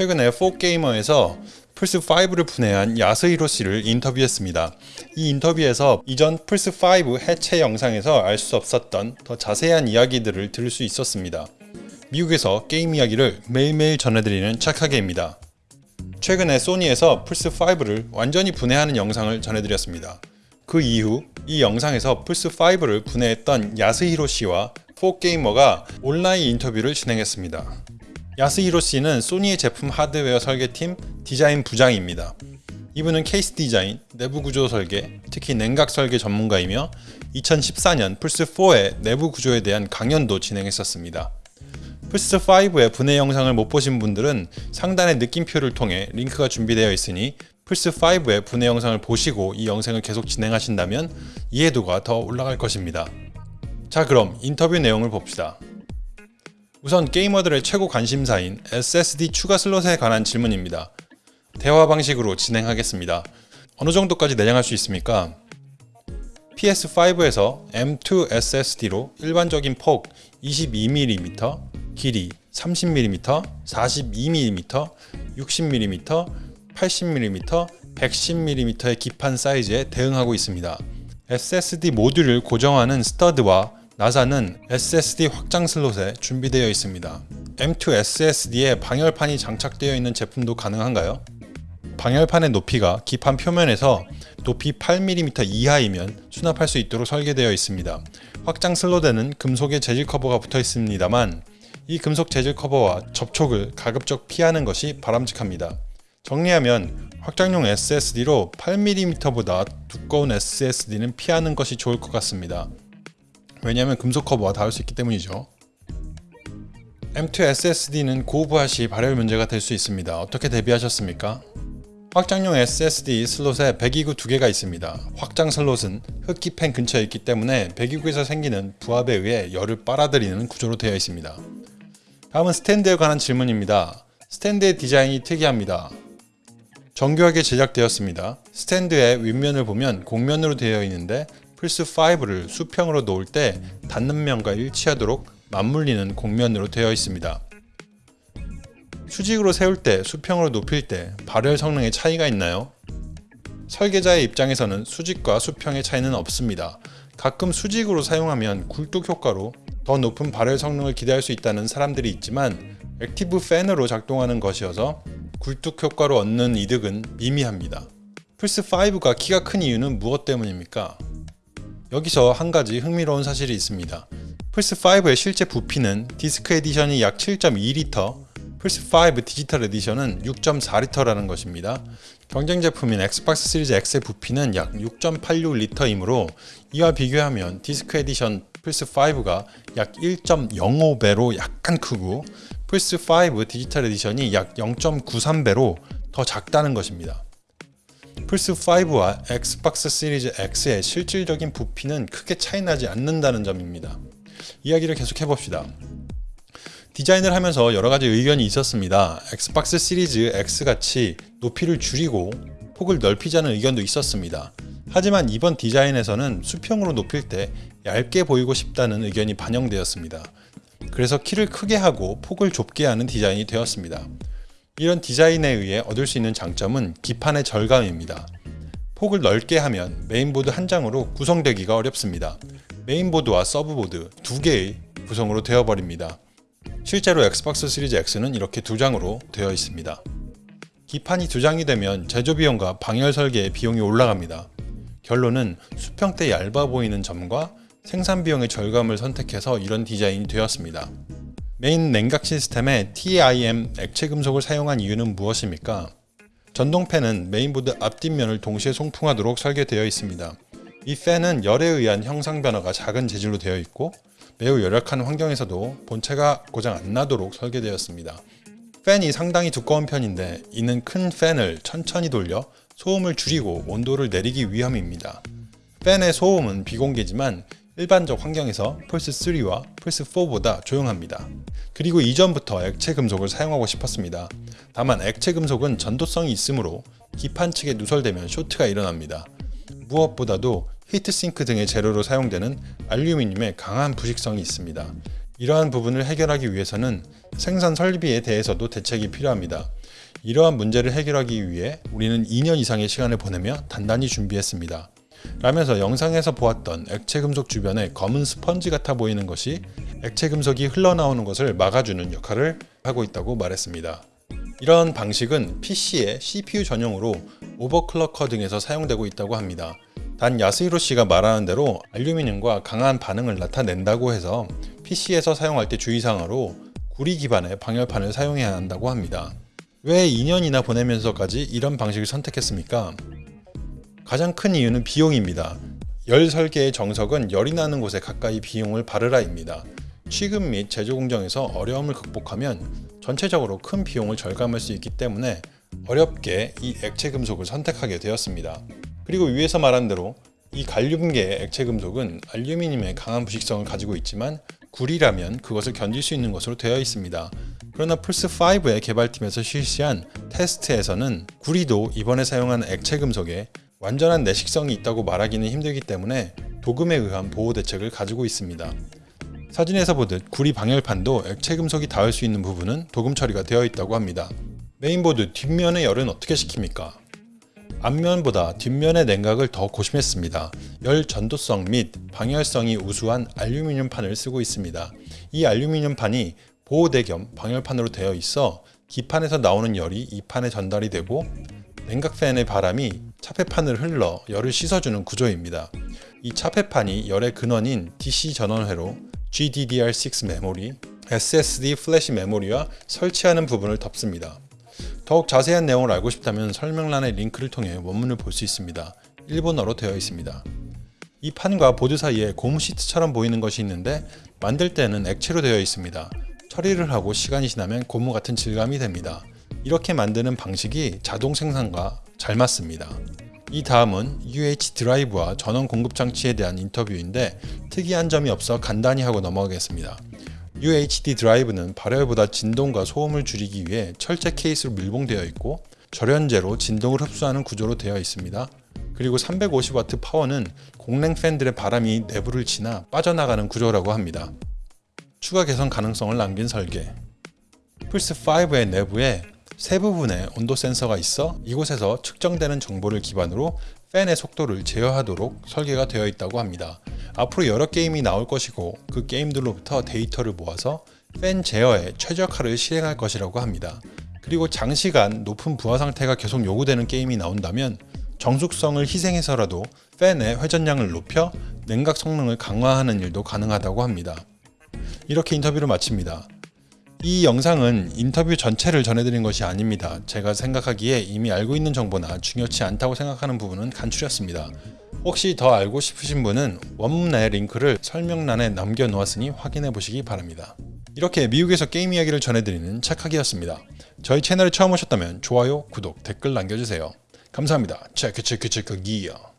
최근에 4게이머에서 플스5를 분해한 야스히로 씨를 인터뷰했습니다. 이 인터뷰에서 이전 플스5 해체 영상에서 알 수 없었던 더 자세한 이야기들을 들을 수 있었습니다. 미국에서 게임 이야기를 매일매일 전해드리는 착하게입니다. 최근에 소니에서 플스5를 완전히 분해하는 영상을 전해드렸습니다. 그 이후 이 영상에서 플스5를 분해했던 야스히로 씨와 4게이머가 온라인 인터뷰를 진행했습니다. 야스히로 씨는 소니의 제품 하드웨어 설계팀 디자인 부장입니다. 이분은 케이스 디자인, 내부 구조 설계, 특히 냉각 설계 전문가이며 2014년 플스4의 내부 구조에 대한 강연도 진행했었습니다. 플스5의 분해 영상을 못 보신 분들은 상단의 느낌표를 통해 링크가 준비되어 있으니 플스5의 분해 영상을 보시고 이 영상을 계속 진행하신다면 이해도가 더 올라갈 것입니다. 자 그럼 인터뷰 내용을 봅시다. 우선 게이머들의 최고 관심사인 SSD 추가 슬롯에 관한 질문입니다. 대화 방식으로 진행하겠습니다. 어느 정도까지 내장할 수 있습니까? PS5에서 M2 SSD로 일반적인 폭 22mm, 길이 30mm, 42mm, 60mm, 80mm, 110mm의 기판 사이즈에 대응하고 있습니다. SSD 모듈을 고정하는 스터드와 나사는 SSD 확장 슬롯에 준비되어 있습니다. M2 SSD에 방열판이 장착되어 있는 제품도 가능한가요? 방열판의 높이가 기판 표면에서 높이 8mm 이하이면 수납할 수 있도록 설계되어 있습니다. 확장 슬롯에는 금속의 재질 커버가 붙어 있습니다만 이 금속 재질 커버와 접촉을 가급적 피하는 것이 바람직합니다. 정리하면 확장용 SSD로 8mm보다 두꺼운 SSD는 피하는 것이 좋을 것 같습니다. 왜냐하면 금속 커버와 닿을 수 있기 때문이죠. M2 SSD는 고부하 시 발열 문제가 될 수 있습니다. 어떻게 대비하셨습니까? 확장용 SSD 슬롯에 배기구 두 개가 있습니다. 확장 슬롯은 흡기 팬 근처에 있기 때문에 배기구에서 생기는 부압에 의해 열을 빨아들이는 구조로 되어 있습니다. 다음은 스탠드에 관한 질문입니다. 스탠드의 디자인이 특이합니다. 정교하게 제작되었습니다. 스탠드의 윗면을 보면 곡면으로 되어 있는데 플스5를 수평으로 놓을 때 닿는 면과 일치하도록 맞물리는 곡면으로 되어 있습니다. 수직으로 세울 때 수평으로 놓일 때 발열 성능에 차이가 있나요? 설계자의 입장에서는 수직과 수평의 차이는 없습니다. 가끔 수직으로 사용하면 굴뚝 효과로 더 높은 발열 성능을 기대할 수 있다는 사람들이 있지만 active fan으로 작동하는 것이어서 굴뚝 효과로 얻는 이득은 미미합니다. 플스5가 키가 큰 이유는 무엇 때문입니까? 여기서 한 가지 흥미로운 사실이 있습니다. 플스5의 실제 부피는 디스크 에디션이 약 7.2리터, 플스5 디지털 에디션은 6.4리터라는 것입니다. 경쟁 제품인 엑스박스 시리즈 X의 부피는 약 6.86리터이므로 이와 비교하면 디스크 에디션 플스5가 약 1.05배로 약간 크고 플스5 디지털 에디션이 약 0.93배로 더 작다는 것입니다. 플스5와 엑스박스 시리즈 X의 실질적인 부피는 크게 차이나지 않는다는 점입니다. 이야기를 계속 해봅시다. 디자인을 하면서 여러가지 의견이 있었습니다. 엑스박스 시리즈 X같이 높이를 줄이고 폭을 넓히자는 의견도 있었습니다. 하지만 이번 디자인에서는 수평으로 눕힐 때 얇게 보이고 싶다는 의견이 반영되었습니다. 그래서 키를 크게 하고 폭을 좁게 하는 디자인이 되었습니다. 이런 디자인에 의해 얻을 수 있는 장점은 기판의 절감입니다. 폭을 넓게 하면 메인보드 한 장으로 구성되기가 어렵습니다. 메인보드와 sub board 두 개의 구성으로 되어버립니다. 실제로 엑스박스 시리즈 X는 이렇게 두 장으로 되어 있습니다. 기판이 두 장이 되면 제조 비용과 방열 설계의 비용이 올라갑니다. 결론은 수평 때 얇아 보이는 점과 생산 비용의 절감을 선택해서 이런 디자인이 되었습니다. 메인 냉각 시스템에 TIM 액체 금속을 사용한 이유는 무엇입니까? 전동팬은 메인보드 앞뒷면을 동시에 송풍하도록 설계되어 있습니다. 이 팬은 열에 의한 형상 변화가 작은 재질로 되어 있고 매우 열악한 환경에서도 본체가 고장 안 나도록 설계되었습니다. 팬이 상당히 두꺼운 편인데 이는 큰 팬을 천천히 돌려 소음을 줄이고 온도를 내리기 위함입니다. 팬의 소음은 비공개지만 일반적 환경에서 플스3와 플스4보다 조용합니다. 그리고 이전부터 액체 금속을 사용하고 싶었습니다. 다만 액체 금속은 전도성이 있으므로 기판 측에 누설되면 쇼트가 일어납니다. 무엇보다도 히트싱크 등의 재료로 사용되는 알루미늄에 강한 부식성이 있습니다. 이러한 부분을 해결하기 위해서는 생산 설비에 대해서도 대책이 필요합니다. 이러한 문제를 해결하기 위해 우리는 2년 이상의 시간을 보내며 단단히 준비했습니다. 라면서 영상에서 보았던 액체 금속 주변에 검은 스펀지 같아 보이는 것이 액체 금속이 흘러나오는 것을 막아주는 역할을 하고 있다고 말했습니다. 이런 방식은 PC의 CPU 전용으로 오버클럭커 등에서 사용되고 있다고 합니다. 단 야스히로 씨가 말하는 대로 알루미늄과 강한 반응을 나타낸다고 해서 PC에서 사용할 때 주의사항으로 구리 기반의 방열판을 사용해야 한다고 합니다. 왜 2년이나 보내면서까지 이런 방식을 선택했습니까? 가장 큰 이유는 비용입니다. 열 설계의 정석은 열이 나는 곳에 가까이 비용을 바르라입니다. 취급 및 제조 공정에서 어려움을 극복하면 전체적으로 큰 비용을 절감할 수 있기 때문에 어렵게 이 액체 금속을 선택하게 되었습니다. 그리고 위에서 말한 대로 이 갈륨계의 액체 금속은 알루미늄의 강한 부식성을 가지고 있지만 구리라면 그것을 견딜 수 있는 것으로 되어 있습니다. 그러나 플스5의 개발팀에서 실시한 테스트에서는 구리도 이번에 사용한 액체 금속에 완전한 내식성이 있다고 말하기는 힘들기 때문에 도금에 의한 보호 대책을 가지고 있습니다. 사진에서 보듯 구리 방열판도 액체 금속이 닿을 수 있는 부분은 도금 처리가 되어 있다고 합니다. 메인보드 뒷면의 열은 어떻게 식힙니까? 앞면보다 뒷면의 냉각을 더 고심했습니다. 열 전도성 및 방열성이 우수한 알루미늄 판을 쓰고 있습니다. 이 알루미늄 판이 보호대 겸 방열판으로 되어 있어 기판에서 나오는 열이 이 판에 전달이 되고 냉각팬의 바람이 차폐판을 흘러 열을 씻어주는 구조입니다. 이 차폐판이 열의 근원인 DC 전원회로 GDDR6 메모리, SSD 플래시 메모리와 설치하는 부분을 덮습니다. 더욱 자세한 내용을 알고 싶다면 설명란의 링크를 통해 원문을 볼 수 있습니다. 일본어로 되어 있습니다. 이 판과 보드 사이에 고무 시트처럼 보이는 것이 있는데 만들 때는 액체로 되어 있습니다. 처리를 하고 시간이 지나면 고무 같은 질감이 됩니다. 이렇게 만드는 방식이 자동 생산과 잘 맞습니다. 이 다음은 UH 드라이브와 전원 공급 장치에 대한 인터뷰인데 특이한 점이 없어 간단히 하고 넘어가겠습니다. UHD 드라이브는 발열보다 진동과 소음을 줄이기 위해 철제 케이스로 밀봉되어 있고 절연제로 진동을 흡수하는 구조로 되어 있습니다. 그리고 350W 파워는 공랭 팬들의 바람이 내부를 지나 빠져나가는 구조라고 합니다. 추가 개선 가능성을 남긴 설계 플스5의 내부에 세 부분의 온도 센서가 있어 이곳에서 측정되는 정보를 기반으로 팬의 속도를 제어하도록 설계가 되어 있다고 합니다. 앞으로 여러 게임이 나올 것이고 그 게임들로부터 데이터를 모아서 팬 제어에 최적화를 실행할 것이라고 합니다. 그리고 장시간 높은 부하 상태가 계속 요구되는 게임이 나온다면 정숙성을 희생해서라도 팬의 회전량을 높여 냉각 성능을 강화하는 일도 가능하다고 합니다. 이렇게 인터뷰를 마칩니다. 이 영상은 인터뷰 전체를 전해드린 것이 아닙니다. 제가 생각하기에 이미 알고 있는 정보나 중요치 않다고 생각하는 부분은 간추렸습니다. 혹시 더 알고 싶으신 분은 원문의 링크를 설명란에 남겨놓았으니 확인해 보시기 바랍니다. 이렇게 미국에서 게임 이야기를 전해드리는 착하기였습니다. 저희 채널에 처음 오셨다면 좋아요, 구독, 댓글 남겨주세요. 감사합니다. 체크 체크 체크 기어